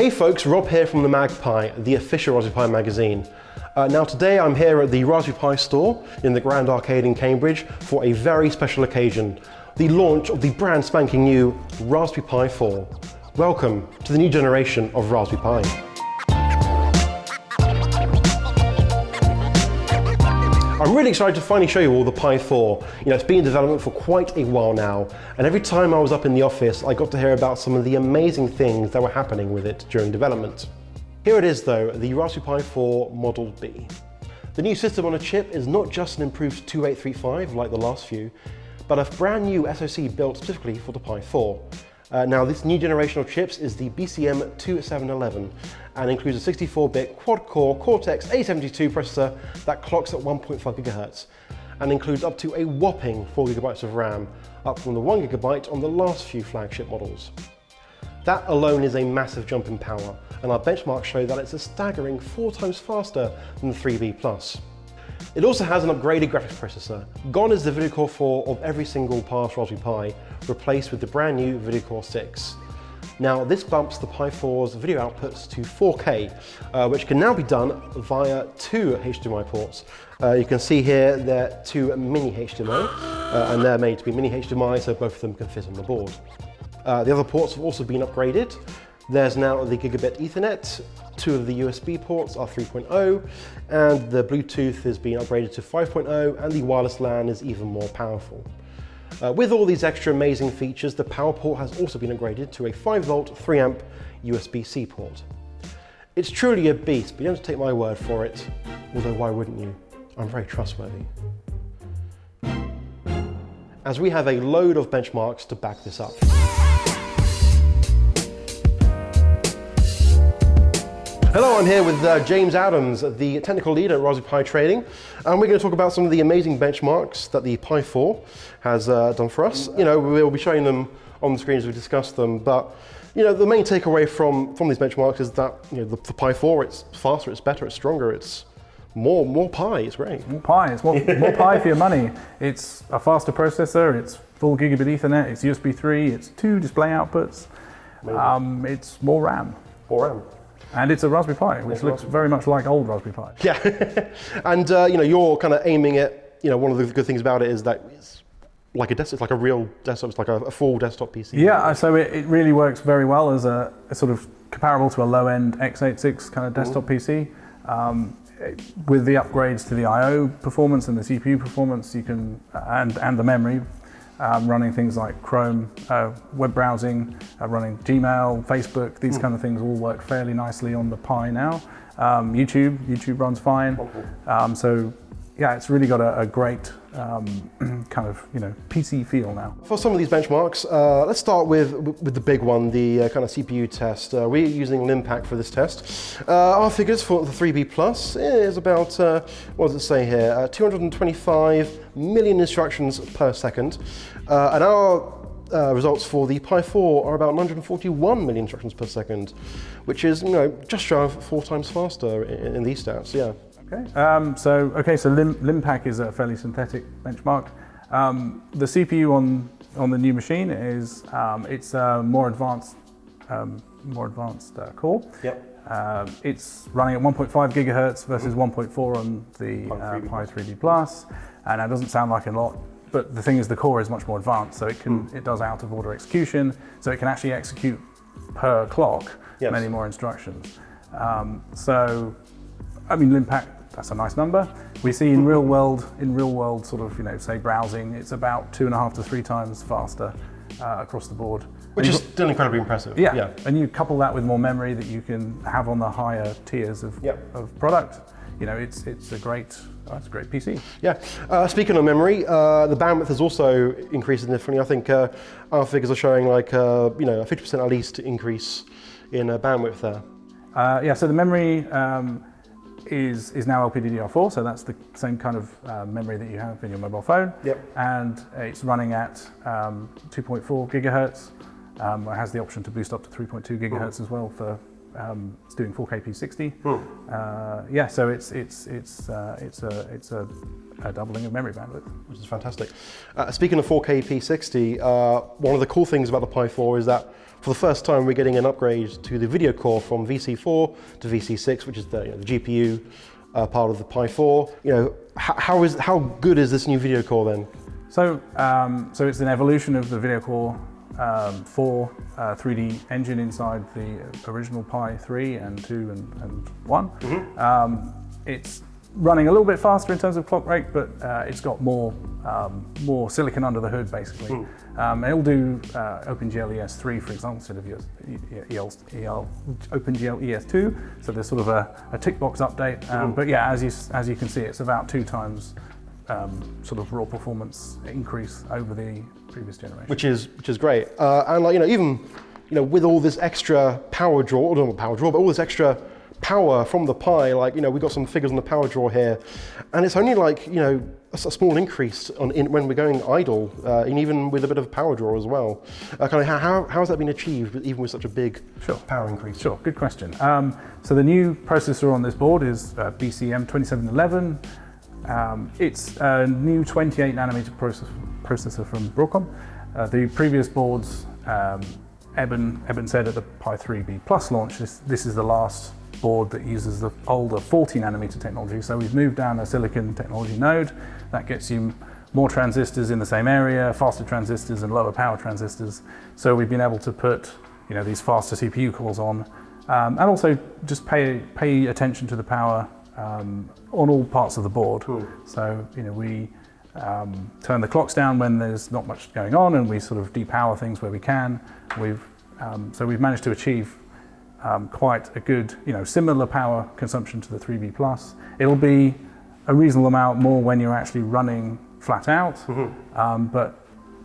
Hey folks, Rob here from the MagPi, the official Raspberry Pi magazine. Uh, now today I'm here at the Raspberry Pi store in the Grand Arcade in Cambridge for a very special occasion, the launch of the brand spanking new Raspberry Pi 4. Welcome to the new generation of Raspberry Pi. I'm really excited to finally show you all the Pi 4. You know, it's been in development for quite a while now, and every time I was up in the office, I got to hear about some of the amazing things that were happening with it during development. Here it is though, the Raspberry Pi 4 Model B. The new system on a chip is not just an improved 2835 like the last few, but a brand new SoC built specifically for the Pi 4. Uh, now this new generation of chips is the BCM2711 and includes a 64-bit quad-core Cortex-A72 processor that clocks at 1.5 GHz and includes up to a whopping 4 GB of RAM, up from the 1 GB on the last few flagship models. That alone is a massive jump in power, and our benchmarks show that it's a staggering four times faster than the 3B+. It also has an upgraded graphics processor. Gone is the VideoCore 4 of every single past Raspberry Pi, replaced with the brand new VideoCore 6. Now this bumps the Pi 4's video outputs to 4K, uh, which can now be done via two HDMI ports. Uh, you can see here they're two mini HDMI, uh, and they're made to be mini HDMI so both of them can fit on the board. Uh, the other ports have also been upgraded. There's now the gigabit Ethernet, two of the USB ports are 3.0, and the Bluetooth has been upgraded to 5.0, and the wireless LAN is even more powerful. Uh, with all these extra amazing features, the power port has also been upgraded to a 5 volt 3 amp USB-C port. It's truly a beast, but you don't have to take my word for it, although why wouldn't you? I'm very trustworthy. As we have a load of benchmarks to back this up. Hello, I'm here with uh, James Adams, the technical lead at Raspberry Pi Trading, and we're going to talk about some of the amazing benchmarks that the Pi 4 has uh, done for us. You know, we'll be showing them on the screen as we discuss them, but you know, the main takeaway from, from these benchmarks is that you know, the, the Pi 4, it's faster, it's better, it's stronger, it's more more Pi, it's great. More Pi, it's more, more Pi for your money. It's a faster processor, it's full gigabit Ethernet, it's USB 3, it's two display outputs, um, it's more RAM. More RAM. And it's a Raspberry Pi, which looks very much like old Raspberry Pi. Yeah, and uh, you know, you're kind of aiming it, you know, one of the good things about it is that it's like a desktop, it's like a real desktop, it's like a, a full desktop PC. Yeah, so it, it, really works very well as a, a, sort of comparable to a low-end x86 kind of desktop mm -hmm. PC. Um, with the upgrades to the I/O performance and the CPU performance, you can and and the memory, um, running things like Chrome, uh, web browsing, uh, running Gmail, Facebook, these mm. kind of things all work fairly nicely on the Pi now. Um, YouTube, YouTube runs fine. Um, so yeah, it's really got a, a great um, kind of you know PC feel now. For some of these benchmarks, uh, let's start with with the big one, the uh, kind of CPU test. Uh, we're using Linpack for this test. Uh, our figures for the 3B Plus is about uh, what does it say here? Uh, 225 million instructions per second, and our uh, results for the Pi 4 are about 141 million instructions per second, which is you know just shy of four times faster in, in these stats. Yeah. Okay. Um, so okay, so Lim, Linpack is a fairly synthetic benchmark. Um, the CPU on on the new machine is um, it's a more advanced um, more advanced uh, core. Yep. Uh, it's running at 1.5 gigahertz versus mm -hmm. 1.4 on the uh, Pi 3B Plus, and that doesn't sound like a lot. But the thing is, the core is much more advanced, so it can mm. it does out of order execution, so it can actually execute per clock yes. many more instructions. Um, so, I mean, Linpack that's a nice number. We see in real world, in real world sort of, you know, say browsing, it's about two and a half to three times faster uh, across the board. Which is still incredibly impressive. Yeah. yeah, and you couple that with more memory that you can have on the higher tiers of, yep. of product, you know, it's, it's a great, oh, it's a great PC. Yeah, uh, speaking of memory, uh, the bandwidth has also increased significantly. I think uh, our figures are showing like, uh, you know, a 50% at least increase in uh, bandwidth there. yeah, so the memory, um, is, is now LPDDR4, so that's the same kind of uh, memory that you have in your mobile phone. Yep. And it's running at um, 2.4 gigahertz. Um, it has the option to boost up to 3.2 gigahertz as well for um, it's doing 4K P60. Hmm. Uh, yeah, so it's it's it's uh, it's a it's a, a, doubling of memory bandwidth, which is fantastic. Uh, speaking of 4K P60, uh, one of the cool things about the Pi 4 is that For the first time, we're getting an upgrade to the video core from VC4 to VC6, which is the, you know, the GPU uh, part of the Pi 4. You know, how, is how good is this new video core then? So, um, so it's an evolution of the video core um, 4 uh, 3D engine inside the original Pi 3 and 2 and, and one mm-hmm. um, it's running a little bit faster in terms of clock rate, but uh, it's got more um, more silicon under the hood basically. Mm. Um, it'll do uh, OpenGL ES3 for example instead of EL, EL, EL, OpenGL ES2. So there's sort of a, a tick box update. Um, mm. But yeah, as you as you can see, it's about two times um, sort of raw performance increase over the previous generation. Which is which is great. Uh, and like you know even you know with all this extra power draw, or not power draw, but all this extra power from the Pi, like, you know, we've got some figures on the power draw here, and it's only like, you know, a, a small increase on, in, when we're going idle, uh, and even with a bit of power draw as well. Uh, kind of how, how, how has that been achieved, even with such a big sure. power increase? Sure, good question. Um, so the new processor on this board is uh, BCM2711. Um, it's a new 28 nanometer process, processor from Broadcom. Uh, the previous boards, um, Eben, Eben said at the Pi 3B Plus launch, this, this is the last board that uses the older 40 nanometer technology. So we've moved down a silicon technology node. That gets you more transistors in the same area, faster transistors and lower power transistors. So we've been able to put you know, these faster CPU cores on um, and also just pay, pay attention to the power um, on all parts of the board. Cool. So you know, we um, turn the clocks down when there's not much going on and we sort of depower things where we can. We've, um, so we've managed to achieve um, quite a good, you know, similar power consumption to the 3B Plus. It'll be a reasonable amount more when you're actually running flat out, mm -hmm. um, but,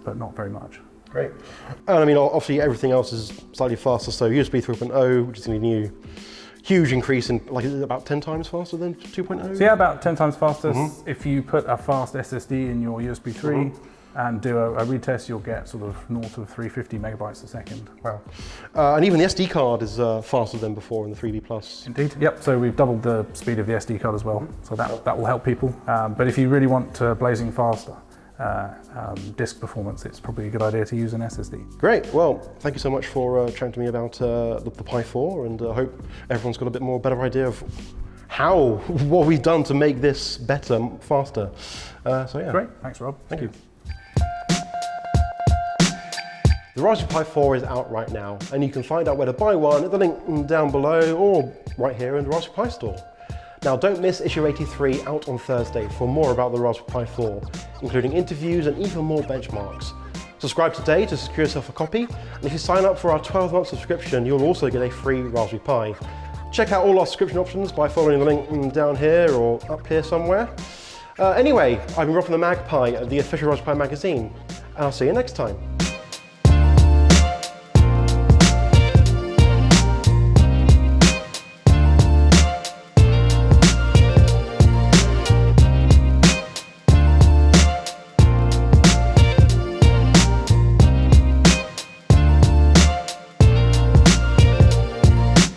but not very much. Great. And I mean, obviously everything else is slightly faster. So USB 3.0, which is going to be new, huge increase in, like, is it about 10 times faster than 2.0? So yeah, about 10 times faster. Mm -hmm. If you put a fast SSD in your USB 3, mm -hmm and do a, a, retest, you'll get sort of north of 350 megabytes a second. Wow. Uh, and even the SD card is uh, faster than before in the 3B Plus. Indeed, yep. So we've doubled the speed of the SD card as well. Mm -hmm. So that, that will help people. Um, but if you really want uh, blazing faster, uh, um, disk performance, it's probably a good idea to use an SSD. Great. Well, thank you so much for uh, chatting to me about uh, the, the, Pi 4 and I hope everyone's got a bit more better idea of how, what we've done to make this better, faster. so yeah. Great. Thanks, Rob. Thank you. The Raspberry Pi 4 is out right now, and you can find out where to buy one at the link down below or right here in the Raspberry Pi store. Now don't miss issue 83 out on Thursday for more about the Raspberry Pi 4, including interviews and even more benchmarks. Subscribe today to secure yourself a copy, and if you sign up for our 12-month subscription, you'll also get a free Raspberry Pi. Check out all our subscription options by following the link down here or up here somewhere. Uh, anyway, I've been Rob from the MagPi, the official Raspberry Pi magazine, and I'll see you next time.